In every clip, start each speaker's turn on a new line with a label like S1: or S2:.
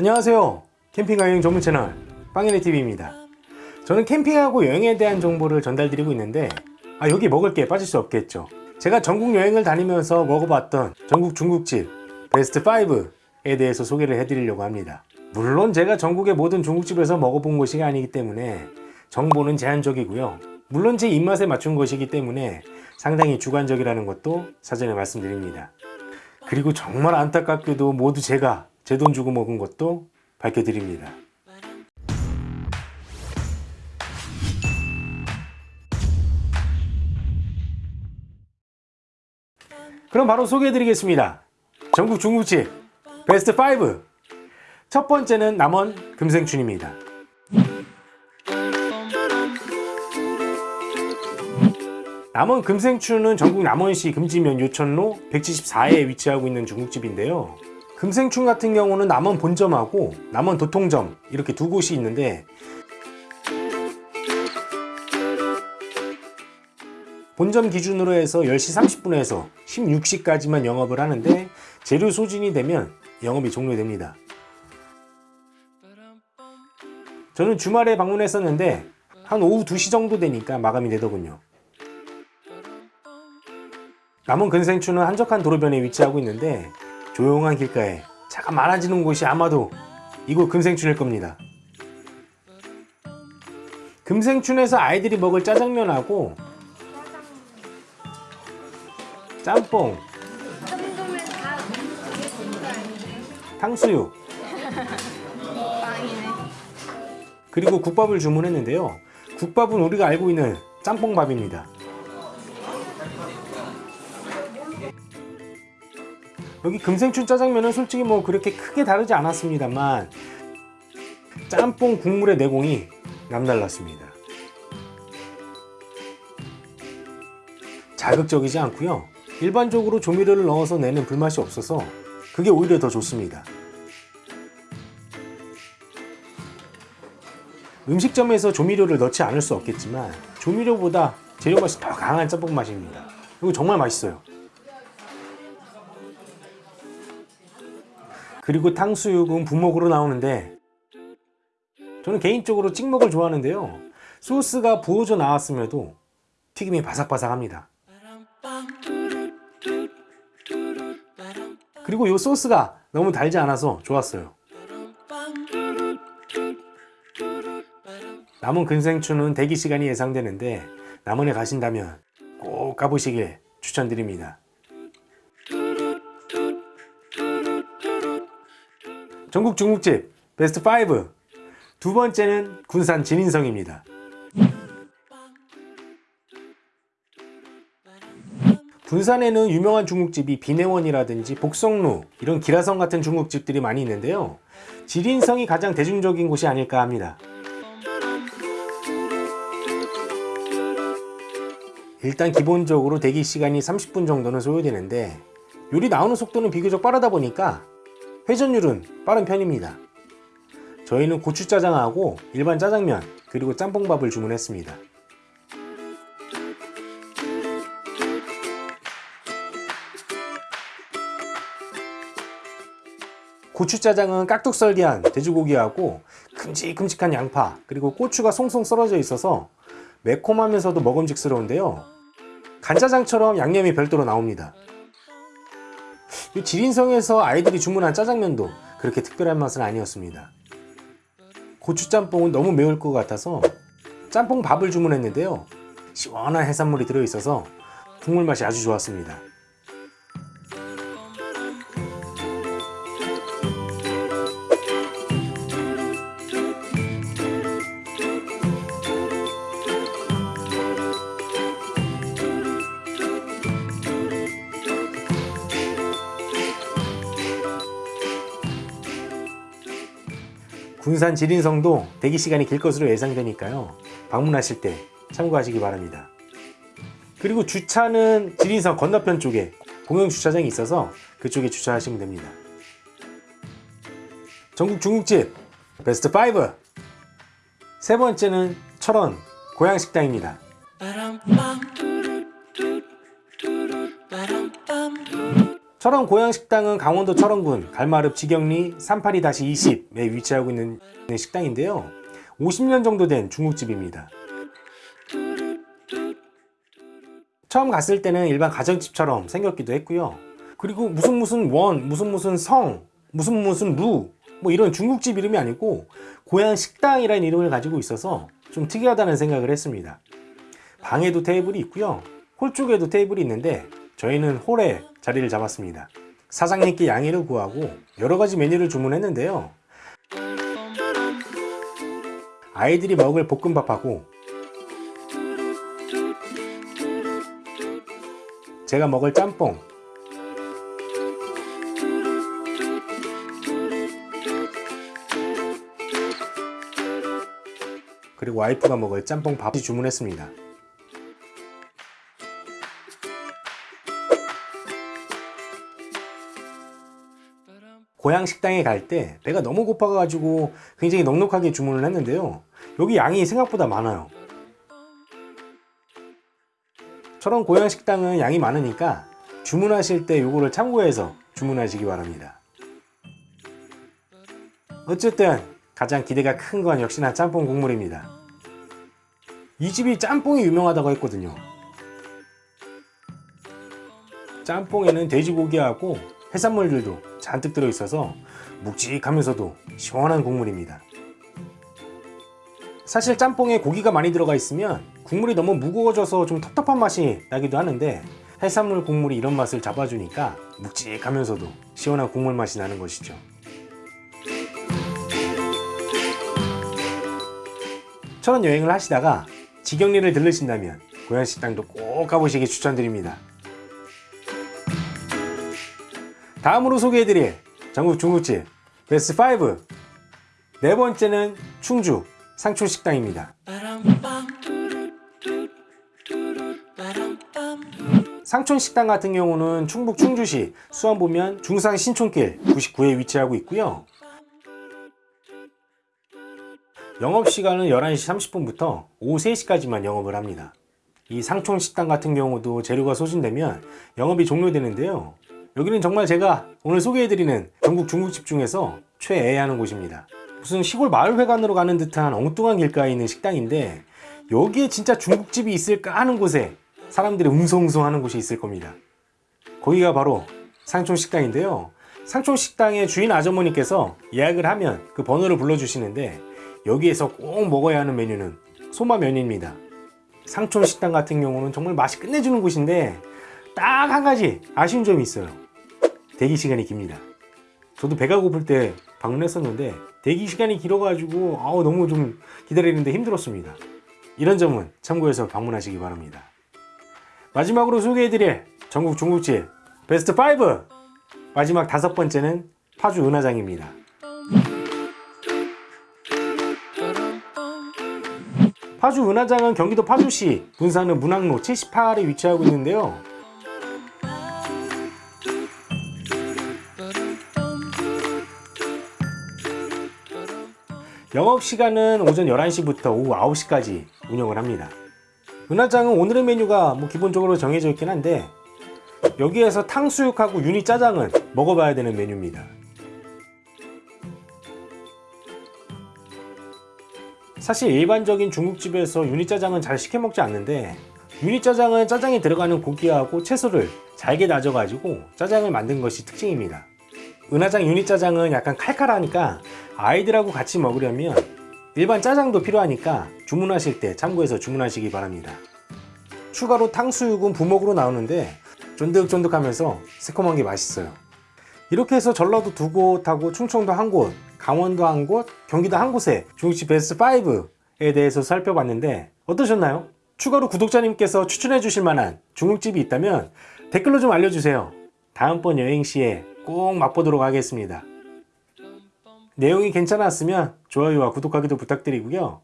S1: 안녕하세요. 캠핑과 여행 전문 채널 빵이네TV입니다. 저는 캠핑하고 여행에 대한 정보를 전달드리고 있는데 아 여기 먹을 게 빠질 수 없겠죠. 제가 전국 여행을 다니면서 먹어봤던 전국 중국집 베스트 5에 대해서 소개를 해드리려고 합니다. 물론 제가 전국의 모든 중국집에서 먹어본 것이 아니기 때문에 정보는 제한적이고요. 물론 제 입맛에 맞춘 것이기 때문에 상당히 주관적이라는 것도 사전에 말씀드립니다. 그리고 정말 안타깝게도 모두 제가 제 돈 주고 먹은 것도 밝혀드립니다. 그럼 바로 소개해드리겠습니다. 전국 중국집 베스트 5 첫 번째는 남원 금생춘입니다. 남원 금생춘은 전국 남원시 금지면 요천로 174에 위치하고 있는 중국집인데요 금생춘 같은 경우는 남원 본점하고 남원 도통점 이렇게 두 곳이 있는데 본점 기준으로 해서 10시 30분에서 16시까지만 영업을 하는데 재료 소진이 되면 영업이 종료됩니다. 저는 주말에 방문했었는데 한 오후 2시 정도 되니까 마감이 되더군요. 남원 근생추는 한적한 도로변에 위치하고 있는데 조용한 길가에 차가 많아지는 곳이 아마도 이곳 금생춘일 겁니다 금생춘에서 아이들이 먹을 짜장면하고 짬뽕 탕수육. 그리고 국밥을 주문했는데요 국밥은 우리가 알고 있는 짬뽕밥입니다 여기 금생춘 짜장면은 솔직히 뭐 그렇게 크게 다르지 않았습니다만 짬뽕 국물의 내공이 남달랐습니다. 자극적이지 않고요. 일반적으로 조미료를 넣어서 내는 불맛이 없어서 그게 오히려 더 좋습니다. 음식점에서 조미료를 넣지 않을 수 없겠지만 조미료보다 재료 맛이 더 강한 짬뽕 맛입니다. 이거 정말 맛있어요 그리고 탕수육은 부먹으로 나오는데 저는 개인적으로 찍먹을 좋아하는데요. 소스가 부어져 나왔음에도 튀김이 바삭바삭합니다. 그리고 이 소스가 너무 달지 않아서 좋았어요. 남은 근생추는 대기시간이 예상되는데 남원에 가신다면 꼭 가보시길 추천드립니다 전국 중국집 베스트 5 두 번째는 군산 진인성입니다. 군산에는 유명한 중국집이 비내원이라든지 복성루 이런 기라성 같은 중국집들이 많이 있는데요. 지린성이 가장 대중적인 곳이 아닐까 합니다. 일단 기본적으로 대기 시간이 30분 정도는 소요되는데 요리 나오는 속도는 비교적 빠르다 보니까 회전율은 빠른 편입니다. 저희는 고추짜장하고 일반 짜장면 그리고 짬뽕밥을 주문했습니다. 고추짜장은 깍둑썰기한 돼지고기하고 큼직큼직한 양파 그리고 고추가 송송 썰어져 있어서 매콤하면서도 먹음직스러운데요. 간짜장처럼 양념이 별도로 나옵니다. 이 지린성에서 아이들이 주문한 짜장면도 그렇게 특별한 맛은 아니었습니다. 고추짬뽕은 너무 매울 것 같아서 짬뽕 밥을 주문했는데요. 시원한 해산물이 들어있어서 국물 맛이 아주 좋았습니다 군산 지린성도 대기시간이 길 것으로 예상되니까요. 방문하실 때 참고하시기 바랍니다. 그리고 주차는 지린성 건너편 쪽에 공영주차장이 있어서 그쪽에 주차하시면 됩니다. 전국 중국집 베스트 5! 세 번째는 철원 고향식당입니다 철원 고향식당은 강원도 철원군 갈마읍 지경리 382-20에 위치하고 있는 식당인데요. 50년 정도 된 중국집입니다. 처음 갔을 때는 일반 가정집처럼 생겼기도 했고요. 그리고 무슨 무슨 원, 무슨 무슨 성, 무슨 무슨 루, 뭐 이런 중국집 이름이 아니고 고향 식당이라는 이름을 가지고 있어서 좀 특이하다는 생각을 했습니다. 방에도 테이블이 있고요. 홀 쪽에도 테이블이 있는데 저희는 홀에 자리를 잡았습니다. 사장님께 양해를 구하고 여러 가지 메뉴를 주문했는데요. 아이들이 먹을 볶음밥하고 제가 먹을 짬뽕 그리고 와이프가 먹을 짬뽕 밥이 주문했습니다. 고향 식당에 갈 때 배가 너무 고파가지고 굉장히 넉넉하게 주문을 했는데요. 여기 양이 생각보다 많아요. 저런 고향 식당은 양이 많으니까 주문하실 때 요거를 참고해서 주문하시기 바랍니다. 어쨌든 가장 기대가 큰 건 역시나 짬뽕 국물입니다. 이 집이 짬뽕이 유명하다고 했거든요. 짬뽕에는 돼지고기하고 해산물들도 잔뜩 들어있어서 묵직하면서도 시원한 국물입니다. 사실 짬뽕에 고기가 많이 들어가 있으면 국물이 너무 무거워져서 좀 텁텁한 맛이 나기도 하는데 해산물 국물이 이런 맛을 잡아주니까 묵직하면서도 시원한 국물 맛이 나는 것이죠. 철원 여행을 하시다가 지경리를 들르신다면 고향식당도 꼭 가보시기 추천드립니다. 다음으로 소개해드릴 전국 중국집 베스트 5 네 번째는 충주 상촌식당입니다. 상촌식당 같은 경우는 충북 충주시 수원 보면 중상 신촌길 99에 위치하고 있고요. 영업시간은 11시 30분부터 오후 3시까지만 영업을 합니다. 이 상촌식당 같은 경우도 재료가 소진되면 영업이 종료되는데요. 여기는 정말 제가 오늘 소개해드리는 전국 중국집 중에서 최애하는 곳입니다. 무슨 시골 마을회관으로 가는 듯한 엉뚱한 길가에 있는 식당인데 여기에 진짜 중국집이 있을까 하는 곳에 사람들이 웅성웅성 하는 곳이 있을 겁니다. 거기가 바로 상촌식당인데요. 상촌식당의 주인 아주머니께서 예약을 하면 그 번호를 불러주시는데 여기에서 꼭 먹어야 하는 메뉴는 소마면입니다. 상촌식당 같은 경우는 정말 맛이 끝내주는 곳인데 딱 한 가지 아쉬운 점이 있어요. 대기 시간이 깁니다. 저도 배가 고플 때 방문했었는데 대기 시간이 길어가지고 아우 너무 좀 기다리는데 힘들었습니다. 이런 점은 참고해서 방문하시기 바랍니다. 마지막으로 소개해드릴 전국 중국집 베스트 5 마지막 다섯 번째는 파주 은하장입니다. 파주 은하장은 경기도 파주시 분산읍 문학로 78에 위치하고 있는데요. 영업 시간은 오전 11시부터 오후 9시까지 운영을 합니다. 은하장은 오늘의 메뉴가 뭐 기본적으로 정해져 있긴 한데 여기에서 탕수육하고 유니 짜장은 먹어봐야 되는 메뉴입니다. 사실 일반적인 중국집에서 유니 짜장은 잘 시켜 먹지 않는데 유니 짜장은 짜장에 들어가는 고기하고 채소를 잘게 다져가지고 짜장을 만든 것이 특징입니다. 은하장 유니 짜장은 약간 칼칼하니까 아이들하고 같이 먹으려면 일반 짜장도 필요하니까 주문하실 때 참고해서 주문하시기 바랍니다. 추가로 탕수육은 부먹으로 나오는데 쫀득쫀득하면서 새콤한 게 맛있어요. 이렇게 해서 전라도 두 곳하고 충청도 한 곳, 강원도 한 곳, 경기도 한 곳에 중국집 베스트 5에 대해서 살펴봤는데 어떠셨나요? 추가로 구독자님께서 추천해 주실 만한 중국집이 있다면 댓글로 좀 알려주세요. 다음번 여행 시에 꼭 맛보도록 하겠습니다. 내용이 괜찮았으면 좋아요와 구독하기도 부탁드리고요.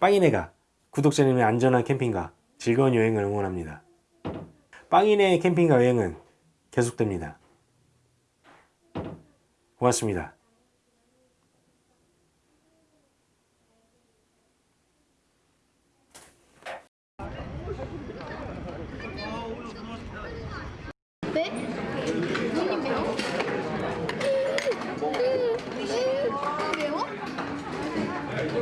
S1: 빵이네가 구독자님의 안전한 캠핑과 즐거운 여행을 응원합니다. 빵이네 캠핑과 여행은 계속됩니다. 고맙습니다.